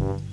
you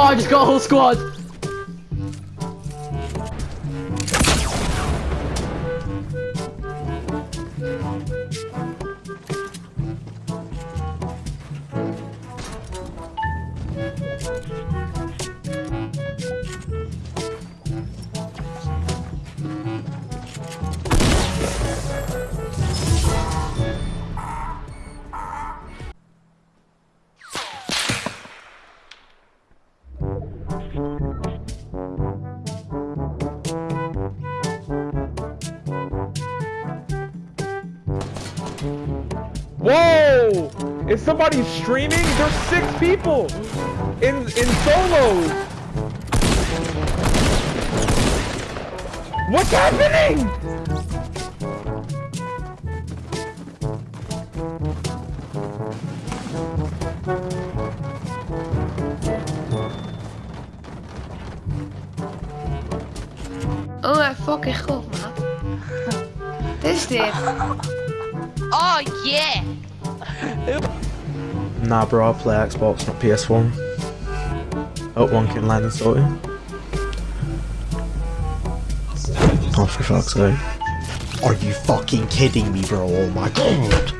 Oh, I just got a whole squad. Is somebody streaming? There's six people in in solos. What's happening? Oh, I fucking goed, maat. Wat is dit? Oh, yeah! Nah, bro, I play Xbox, not PS4. Hope one can land and sort it. Oh, for fuck's sake. Are you fucking kidding me, bro? Oh my god!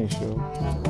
He sells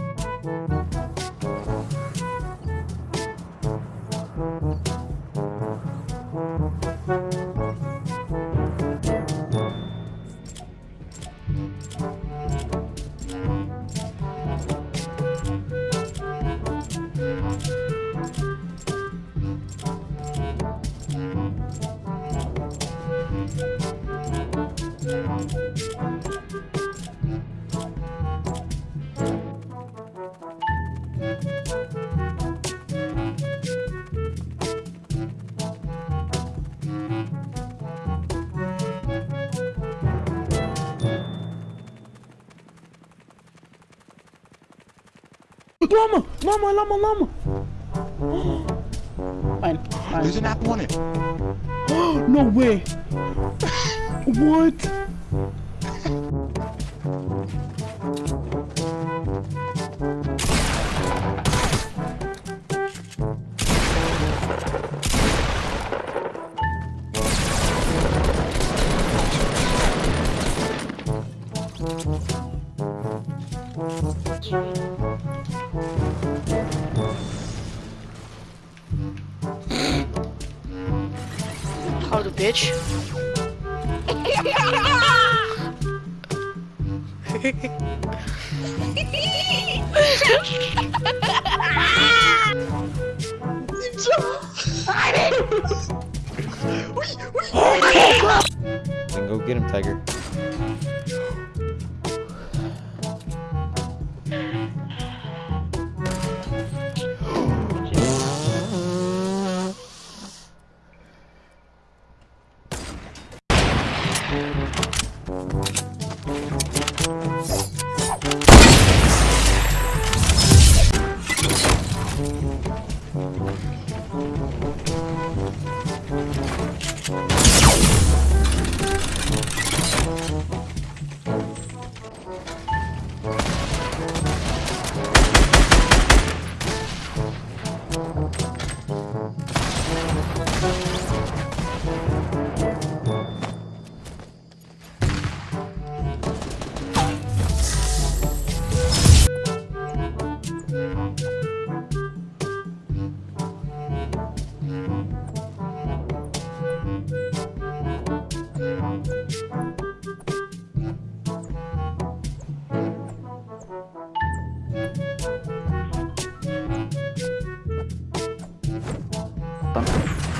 Llama! Llama, llama, llama! Fine, fine. There's an apple on it. No way! what? Bitch? Then go get him, Tiger.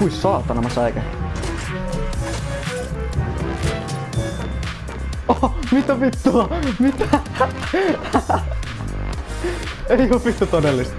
Hui saatana mä säikän. Oho, mitä vittua? Mitä? Ei oo vittu todellista.